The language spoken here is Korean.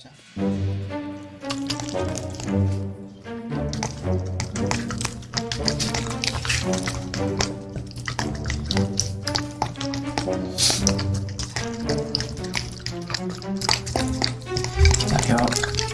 자. 기다려. 기